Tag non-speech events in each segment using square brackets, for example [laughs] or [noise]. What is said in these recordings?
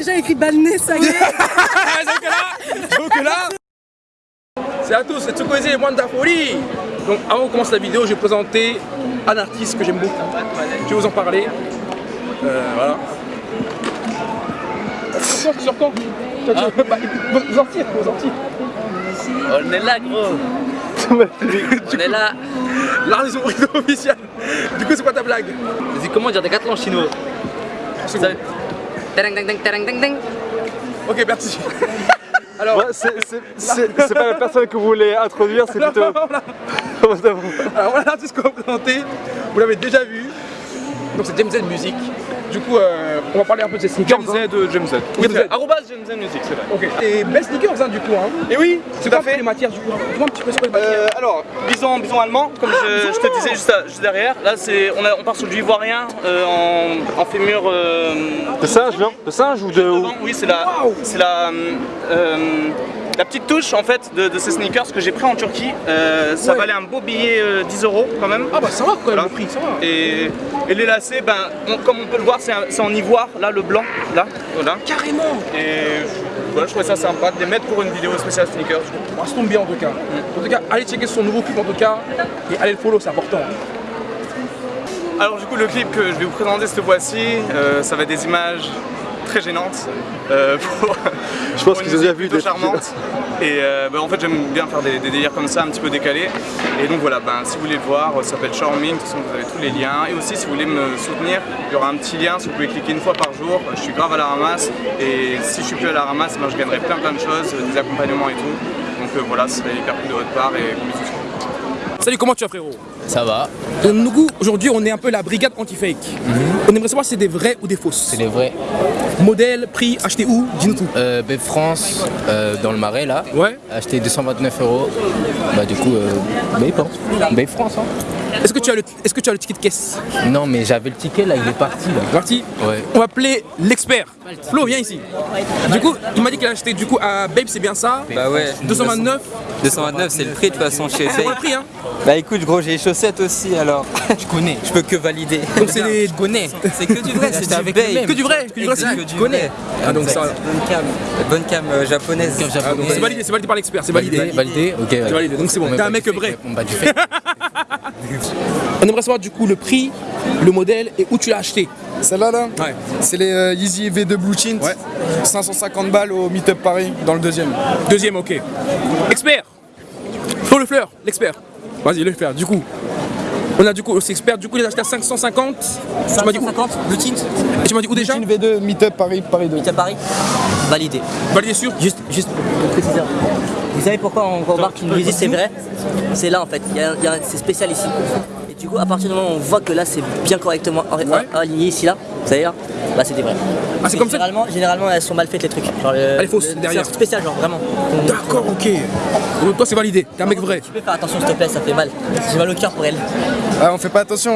déjà écrit Balné, ça y est. [laughs] Donc là, donc là, c'est à tous, c'est Tsukoze et Wanda Folie. Donc avant de commencer la vidéo, je vais présenter un artiste que j'aime beaucoup. Je vais vous en parler. Euh, voilà. Sur sur quand Tu- bah, Vous en tire, vous en tire. On est là, gros. [laughs] On est là. La raison officielle. Du coup, c'est quoi ta blague? Vas-y, comment dire décathlon en chinois? C'est Ça- Ok, merci. [laughs] Alors, Ouais, c'est pas la personne que vous voulez introduire, c'est plutôt. [laughs] Alors voilà l'artiste qu'on va présenter, vous l'avez déjà vu, donc c'est James Z Music. Du coup, euh, on va parler un peu de ses sneakers. James Z de James Z. Oui, Oui, Z. arrobase James Z Music, c'est vrai. Ok. Et best sneakers hein, du coup. Hein. Et oui, C'est tout quoi à fait. les matières du coup Dis-moi un petit peu quoi les matières. Euh, alors, bison, bison allemand, comme je, je te disais juste, à- juste derrière. Là, c'est, on, a- on part sur du ivoirien euh, en, en fémur. euh, De singe, non? De singe ou de. devant. Oui, c'est la, c'est la, euh, la petite touche en fait de, de ces sneakers que j'ai pris en Turquie. Euh, ça Ouais. valait un beau billet euh, 10 euros quand même. Ah bah ça va quand même Voilà. le prix, ça va. Et, et les lacets, ben, on- comme on peut le voir, c'est, en ivoire, là, le blanc, là, voilà. Carrément Et voilà, je trouvais ça sympa de les mettre pour une vidéo spéciale sneakers. Bon, Ça tombe bien en tout cas. En tout cas, allez checker son nouveau clip en tout cas et allez le follow, c'est important. Alors du coup le clip que je vais vous présenter cette fois-ci, euh, ça va être des images très gênantes. euh, [laughs] pour, Je pense qu'ils ont déjà vu des- charmante. Et euh, bah, en fait j'aime bien faire des, des délires comme ça, un petit peu décalés. Et donc voilà, ben, si vous voulez le voir, ça s'appelle Charming, de toute façon vous avez tous les liens. Et aussi si vous voulez me soutenir, il y aura un petit lien, si vous pouvez cliquer une fois par jour. Je suis grave à la ramasse et si je suis plus à la ramasse, ben, je gagnerai plein plein de choses, des accompagnements et tout. Donc euh, voilà, ce serait hyper cool de votre part et bisous. Salut, comment tu vas frérot? Ça va, nous, aujourd'hui, on est un peu la brigade anti-fake. On aimerait savoir si c'est des vrais ou des fausses. c'est les vrais. Modèle, prix, acheté où? Dis-nous tout. Euh, Babe France, euh, dans le marais là, Ouais. acheté 229 euros. Bah du coup, euh, hein. Babe France. Hein. Est-ce que tu as le, est-ce que tu as le ticket de caisse Non mais j'avais le ticket là, il est parti là. Parti. Ouais. On va appeler l'expert. Flo, viens ici. Du coup, il m'a dit qu'il a acheté du coup à Babe, c'est bien ça Bah ouais. 229. 229 c'est le prix de toute façon chez C'est pour le prix, hein Bah écoute gros j'ai les chaussettes aussi alors. [laughs] Tu connais. Je peux que valider. Donc c'est des. Tu connais. C'est que du vrai, c'est du avec babe. Que du vrai, que du vrai, c'est- que du connais. vrai. Ah, donc ça- Bonne cam, bonne cam euh, japonaise. Ah, c'est validé, c'est validé par l'expert, c'est validé. Validé, validé, ok. C'est validé, donc c'est bon. T'es un pas mec vrai. On bat du fait. [laughs] On aimerait savoir du coup le prix, le modèle et où tu l'as acheté. Celle-là, là, Ouais. c'est les euh, Yeezy V2 Blue Tint. Ouais. 550 balles au Meetup Paris, dans le deuxième. Deuxième, ok. Expert Flo le fleur, l'expert. Vas-y, le faire, du coup. On a du coup aussi expert, du coup il a acheté à 550. Tu m'as dit où Blue Tint, Et tu m'as dit où déjà Tint V2 Meetup Paris, Paris 2. à Paris, validé. Validé sûr Juste, juste pour préciser. Vous savez pourquoi on remarque qu'une musique c'est vrai? C'est là en fait, c'est spécial ici. Et du coup, à partir du moment où on voit que là c'est bien correctement aligné ici là, là, bah c'est des vrais. Ah, c'est comme ça généralement, généralement elles sont mal faites les trucs. Genre, le- Elle est fausse, le- derrière. C'est un truc spécial genre vraiment. D'accord, ok. Donc toi c'est validé, t'es un mec vrai. Tu peux faire attention s'il te plaît, ça fait mal. J'ai mal au cœur pour elle. Ah, on fait pas attention.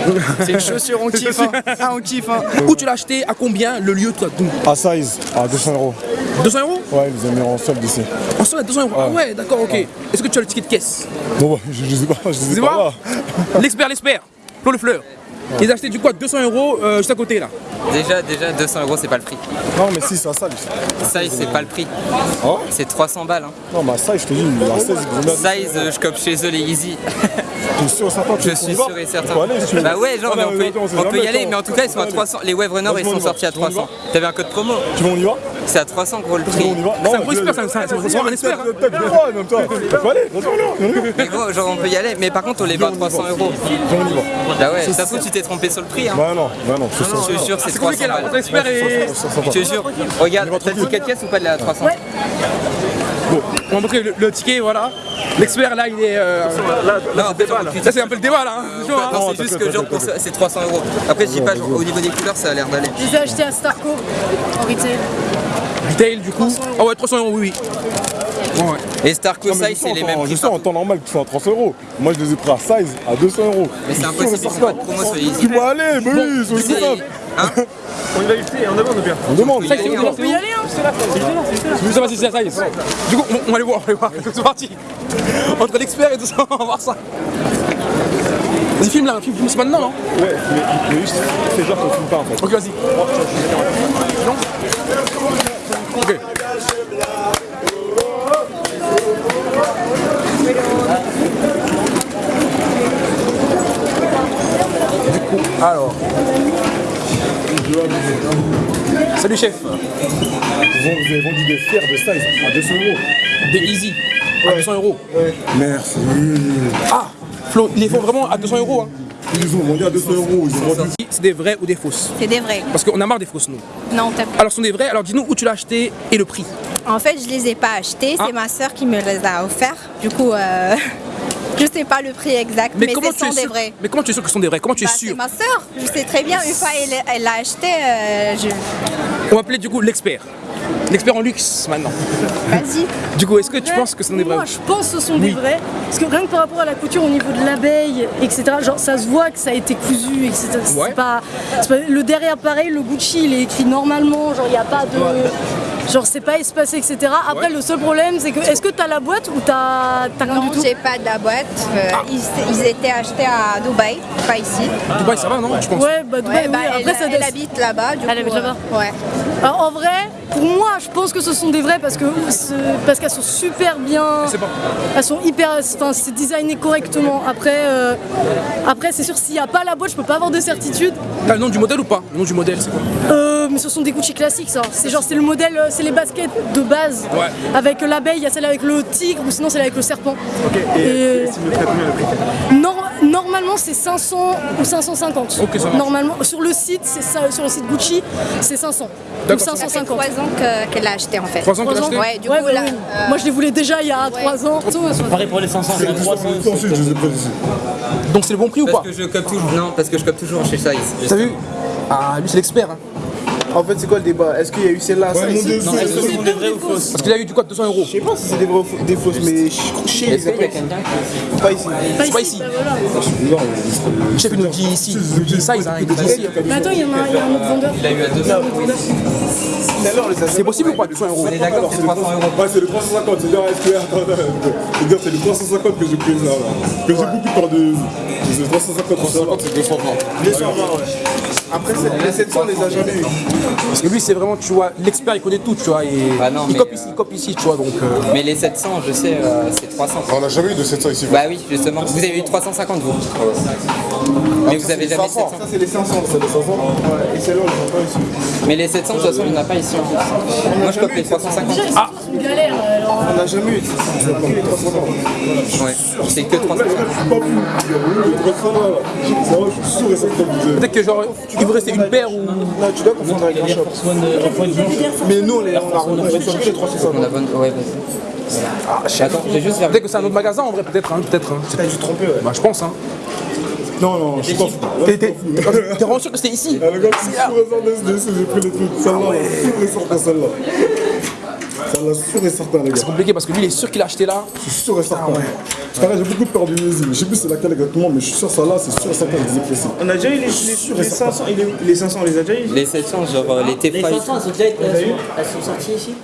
[laughs] C'est une chaussure, on kiffe. Hein. Ah, on kiffe. Hein. Où tu l'as acheté, à combien, le lieu, toi, tout À size, à 200 euros. 200 euros Ouais, ils ont mis en solde ici. En soi, 200 euros. Ah ouais, d'accord, ok. Est-ce que tu as le ticket de caisse? Bon, bah, je, [laughs] je sais pas, je sais pas? L'expert, l'expert. Le fleur. Il a acheté du à 200 euros euh, juste à côté là. Déjà déjà 200 euros c'est pas le prix. Non, mais si, c'est à size. Size c'est pas le prix. Oh C'est 300 balles. Hein. Non, mais size, je te dis, à 16, ils vont mettre. Size euh, je cope chez eux les Easy. [laughs] T'es sûr certain Je suis sûr et certain. On peut aller, si tu veux. Bah ouais genre Ah, mais on peut, on peut y aller mais en tout cas ils sont à Allez. 300. Les Wave Runners ils on sont sortis à Tu veux, on y 300. T'avais un code promo. Tu veux, on y va C'est à 300 gros le prix. C'est un gros expert, c'est un- expert. hein. Mais gros genre on peut y aller mais par contre on les vend à 300 euros. Viens, on y va. Bah ouais ça se trouve tu t'es trompé sur le prix hein. Bah non, bah non, je suis sûr. Je te jure c'est C'est 300 compliqué là, balles. entre expert et. Je te jure. Regarde, t'as le ticket de caisse ou pas de la 300 Bon, on va montrer le, le ticket, voilà. L'expert là, il est. euh, on Ça, c'est un peu le débat là. hein. Hein. C'est juste que genre pour c'est 300 euros. Après, je dis pas, genre, au niveau des couleurs, ça a l'air d'aller. Je les ai achetés à Starco en retail. Retail du coup. Ah ouais, 300 euros, oui, oui. Ouais, ouais. Et Starco Size, c'est les mêmes. Je sais en temps normal que tu fais à 300 euros. Moi, je les ai pris à size à 200 euros. Mais c'est impossible, ils pas de promo sur. Tu vas aller, mais oui, c'est C'est- simple. Hein On demande y aller, On peut y aller, hein Ça va, c'est ça, ça y est. Du coup, on, on va aller voir, on va aller voir. [laughs] C'est parti. Entre l'expert et tout ça, [laughs] on va voir ça. Vas-y, filme là, filme, filme, c'est maintenant, non Ouais, mais, mais juste, fais genre qu'on filme pas en fait. Ok, vas-y. Non Salut chef. Vous vous avez vendu des fers de size à 200 euros. Des Easy. À 200 euros. Merci. Ah Flo, ils les font vraiment à 200 euros. Hein. Ils ont vendu à 200 euros. C'est des vrais ou des fausses? C'est des vrais. Parce qu'on a marre des fausses, nous. Non, t'as Alors, ce sont des vrais. Alors, dis-nous où tu l'as acheté et le prix. En fait, je les ai pas achetés. C'est Ah. ma sœur qui me les a offerts. Du coup, euh, [laughs] je sais pas le prix exact, mais, comment ce tu es sont des sûr vrais. Mais comment tu es sûr que ce sont des vrais? Comment tu es Bah, c'est sûr? ma sœur. Je sais très bien. Une fois elle elle l'a acheté, euh, je... On va appeler du coup l'expert. L'expert en luxe maintenant. vas-y. [laughs] Du coup, est-ce que tu penses que ce sont des vrais? Moi, je pense que ce sont des vrais. Parce que rien que par rapport à la couture au niveau de l'abeille, etc., genre ça se voit que ça a été cousu, etc. C'est Ouais. pas- le derrière, pareil, le Gucci, il est écrit normalement, genre il n'y a pas de. Genre c'est pas espacé, etc. Après, Ouais. le seul problème, c'est que est-ce que t'as la boîte ou t'as t'as rien Non, du tout j'ai pas de la boîte. Euh, Ah. ils, ils étaient achetés à Dubaï, pas ici. Dubaï, ça va, non Je pense. Ouais, bah, Dubaï, Ouais, bah, oui. elle, Après, ça elle habite là-bas. Du Elle coup, habite là-bas euh, Ouais. Alors, en vrai, pour moi, je pense que ce sont des vrais parce que ce- parce qu'elles sont super bien. Pas. Elles sont hyper. Enfin, c'est designé correctement. Après, euh, après c'est sûr, s'il n'y a pas la boîte, je peux pas avoir de certitude. T'as le nom du modèle ou pas? Le nom du modèle, c'est quoi? Euh, mais ce sont des Gucci classiques, ça. C'est genre, c'est le modèle, euh, c'est les baskets de base. Ouais. Avec l'abeille, il y a celle avec le tigre ou sinon celle avec le serpent. Ok, et Et- combien le prix Nor- normalement, c'est 500 ou 550. Ok, ça marche. Normalement, sur le site, c'est ça, sur le site Gucci, c'est 500 ou D'accord. Ça fait 550. trois ans que- qu'elle l'a acheté en fait. Trois ans que Trois t'as ans acheté Ouais, du Ouais, coup là. oui. euh, Moi je les voulais déjà il y a 3 ans. Pareil pour les 500, c'est 300. Ensuite, je les ai pas ici. Donc c'est le bon prix ou pas Parce que je cope toujours. Non, parce que je cope toujours chez Size. T'as vu Ah, lui c'est l'expert. Hein. En fait, c'est quoi le débat? Est-ce qu'il y a eu celle-là? Ouais, c'est- Est-ce que ce sont des vrais ou fausses Parce qu'il a eu du quoi? 200 euros Je sais pas si c'est des vrais ou des fausses, mais je- chez les qu'il y a Apples, quelqu'un qui. pas ici. C'est pas ici. chef il nous dit ici. Il nous dit size, hein. il nous dit ici. Mais attends, il y en a, il y a un autre vendeur. Il a eu à 200 Celle-là, on les a C'est possible ou pas 200 euros? On est d'accord, c'est 300 euros. Ouais, c'est le 350, c'est dire, est-ce que, attends, attends, c'est c'est le 350 que j'ai pris là. Que j'ai beaucoup par de. C'est le 350, 350, c'est 220. 220, ouais. Après, c'est- les 700, on les a jamais eu. Parce que lui c'est vraiment, tu vois, l'expert il connaît tout, tu vois. Et Bah non, il euh, ici, il ici, tu vois. Donc euh, Mais les 700, je sais, euh, c'est 300. On n'a jamais eu de 700 ici. Bah oui, justement. Vous avez eu 350 vous. Mais vous avez jamais 700. Ça, c'est les 500. C'est les 500 Ouais, et celle-là, on a pas ici. Mais les 700, de toute façon, il n'y en a pas ici en plus. Moi, je cope les 350. Ah Une galère alors. On n'a jamais eu. C'est que les 350. Ouais. C'est que 350. Je suis pas fou. Le 300 là, là. Ça va, je suis sûr et certain que vous avez. peut-être que genre il vous restait une paire ou. Non, tu dois confondre avec un shop. Mais nous, on les- on a retrouvé sur les 350. On a bonne. Ouais, vas-y. Attends, j'ai juste Peut-être que c'est un autre magasin en vrai, peut-être, hein, peut-être. Hein. T'as dû tromper, ouais. Bah je pense hein. Non, non, je suis pas fou. T'es vraiment sûr que c'était ici? Ah, le gars, c'est sûr et certain, SDC, j'ai pris les trucs. Celle-là, là, sûr et certain, celle-là. Celle-là, sûr et certain, les gars. C'est compliqué parce que lui il est sûr qu'il a acheté là. Je suis sûr et certain. Là, j'ai beaucoup peur du Yeezy. Je sais plus c'est laquelle exactement, mais je suis sûr celle-là, c'est sûr et certain que je les ai précis. On a déjà eu les, les, les 500, et les, les 500, on les a déjà eu? Les 700, genre euh, les Les T5. 500, elles sont déjà elles sont sorties ici?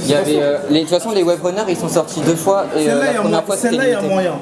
Il y avait, euh, les, de toute façon, les web runners, ils sont sortis deux fois et euh, Celle-là, il la y a première moyen. fois c'était Celle-là, il y a limité. moyen.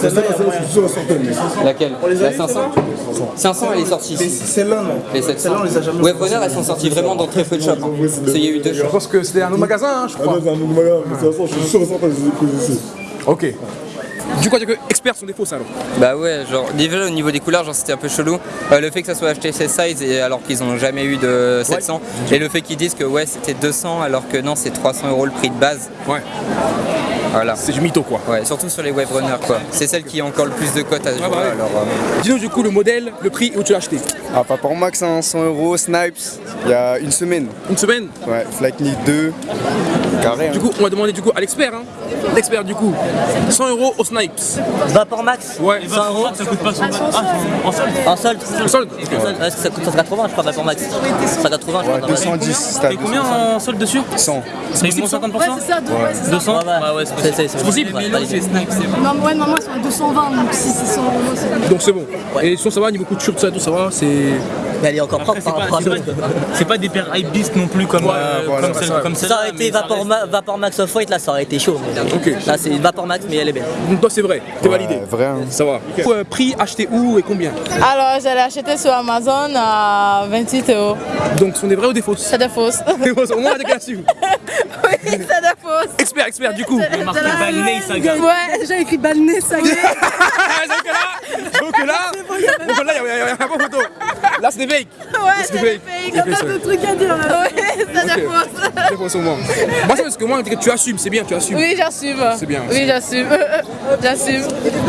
Celle-là, il y a Celle-là, moyen. Laquelle les a La eu, 500 500, elle est sortie Mais ici. celle-là, non. Les 700. Celle-là, on les a jamais Web runners, elles sont sorties vraiment dans très peu de shops. hein. Parce qu'il y a eu deux Je shops. pense que c'était un autre magasin, hein, je Ah crois. non, c'est un autre magasin, mais de toute façon, je suis sûr et certain que je les ai pris ici. Ok. Du coup, que experts sont des fausses alors. Bah ouais, genre déjà au niveau des couleurs, genre c'était un peu chelou. Euh, le fait que ça soit acheté chez Size et alors qu'ils ont jamais eu de 700 et le fait qu'ils disent que ouais c'était 200 alors que non c'est 300 euros le prix de base. Ouais. Voilà. C'est du mytho quoi. Ouais, surtout sur les web runners quoi. C'est celle qui a encore le plus de cotes à ce bah jour-là. ouais. Alors, euh, Dis-nous du coup le modèle, le prix et où tu l'as acheté. Ah, pas pour max, hein, 100 euros, Snipes, il y a une semaine. Une semaine Ouais, Flight Nick 2, carré. Du hein. coup, on va demander du coup à l'expert. Hein. L'expert du coup. 100 euros au Snipes. Vapor Max Ouais. 100 euros Ça coûte pas 100 Ah, en solde En solde En solde, ouais, ça coûte 180 je crois Vapor Max 180 je crois dans la- 210, c'était à Et combien 200. en solde dessus 100. C'est moins 50% Ouais, c'est ça, deux- ouais, c'est ça. 200 Ouais, ouais. C'est C'est- possible. c'est- c'est. Non, ouais, normalement, à 220, donc si c'est 100 euros, c'est Donc c'est bon. Et sinon ça va, niveau couture, tout ça, tout ça va, c'est. Mais elle est encore propre Après, c'est pas, des paires hype beast non plus comme, euh, voilà, comme ça. aurait été Vapor, reste- Ma- Vapor Max Off-White, là ça aurait été chaud. Là c'est Vapor Max, mais elle est belle. Donc toi c'est vrai, t'es validé. Vrai. hein. Ça va. Euh, prix acheté où et combien? Alors, je l'ai acheté sur Amazon à 28 euros. Donc ce sont des vrais ou des fausses? C'est de fausse. [laughs] Au moins des cas dessus. oui, c'est de fausse. Expert, expert du coup. Il y a marqué Balney, ça gagne. Ouais, j'ai écrit Balné, ça y est. Ah, donc là, donc là, [laughs] il n'y a pas photo. Là c'est des fakes. Ouais, c'est fake. Il a pas de trucs à dire là. Ouais, ça Ok. dépose. C'est pour ce moment. Moi, c'est parce que moi, tu assumes, c'est bien, tu assumes. Oui, j'assume. C'est bien. Oui, j'assume. [laughs] J'assume.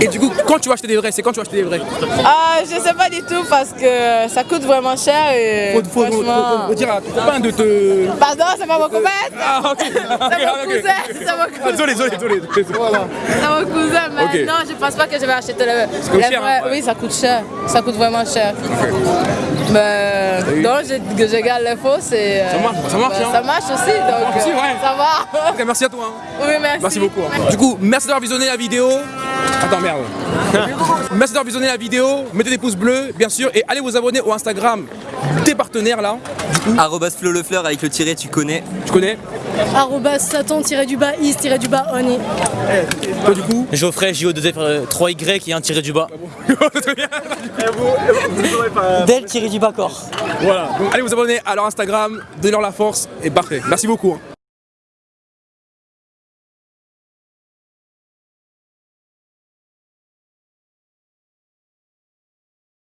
Et du coup, quand tu vas acheter des vrais, c'est quand tu vas acheter des vrais? Ah, je sais pas du tout parce que ça coûte vraiment cher et faut, faut, faut- franchement... faut- faut dire à ton copain de te. Pardon, c'est pas mon copain Ah, ok. [laughs] C'est mon cousin, c'est mon Ah, cousin. désolé, désolé, désolé. Voilà. C'est mon cousin, mais Ok. non, je pense pas que je vais acheter le... coûte les cher, vrais. hein, ouais. Oui, ça coûte cher. Ça coûte vraiment cher. Mais donc, je, que je garde les faux, c'est... euh, Ça marche, ça marche, ben, hein. Ça marche aussi, donc aussi, euh, ouais. ça va. Ok, merci à toi. hein. Oui, merci. Merci beaucoup. hein. Du coup, merci d'avoir visionné la vidéo. Attends, merde. [laughs] merci d'avoir visionné la vidéo. Mettez des pouces bleus, bien sûr, et allez vous abonner au Instagram des partenaires là. Arrobas Flo le fleur avec le tiret, tu connais. Tu connais? Arrobas Satan-du-bas is-du-bas on est. Toi, du coup Geoffrey, JO2F3Y et un tiré du bas. [laughs] Del tiré du bas corps. Voilà. Donc allez vous abonner à leur Instagram, donnez-leur la force et parfait. Merci beaucoup. hein.